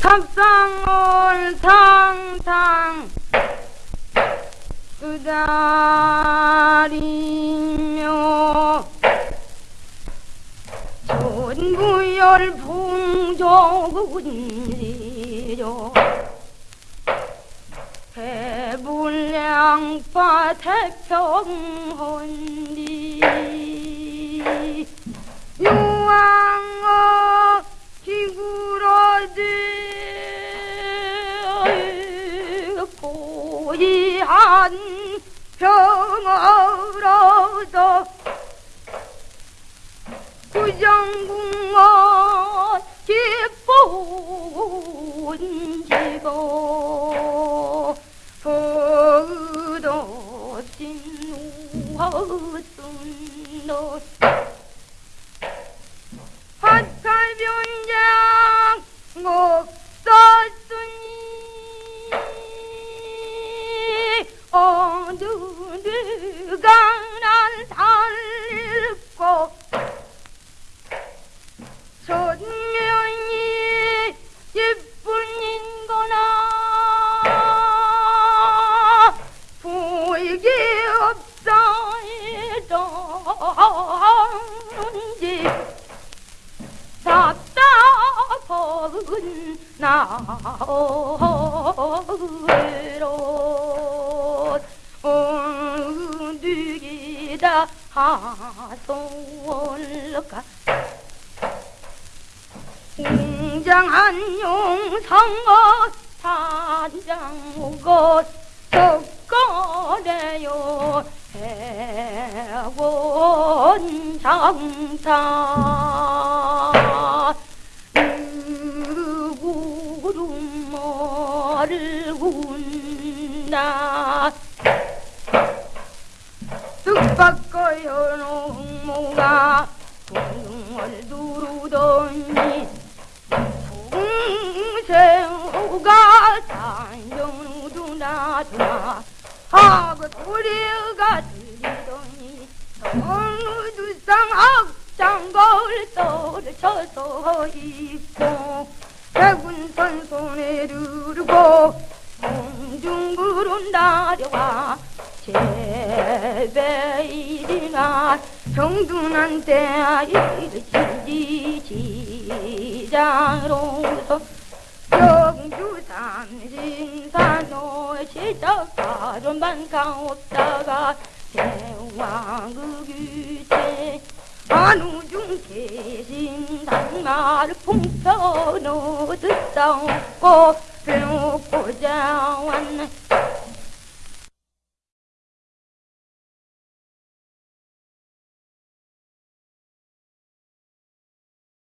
탑상을 탕탕 쓰다리며 전부열 풍족은리죠 해불량파 태평헌리 평어로서 구정궁원 기쁜 지고 버릇없인 우헛순 너 없어이던지. 답답한 나로 어디다 하솔까 웅장한 용성어 산장무 것 석거래요. 해원 장사. 누구름을 군다 뜻밖의 농모가 동을 두르더니 동생우가 단정누두나두나 하고 소리가 들리더니 어느 두쌍 악장걸 떨쳐서 있고 백운선 손에 들고 공중구름 날려와 제배일이나 정둔한테 일치지 지장으로서 영주 삼신 산호 시작가론만 가없다가 대왕 그규세 한우중 계신 단말 풍선어 듣다 없고 배고자 왔네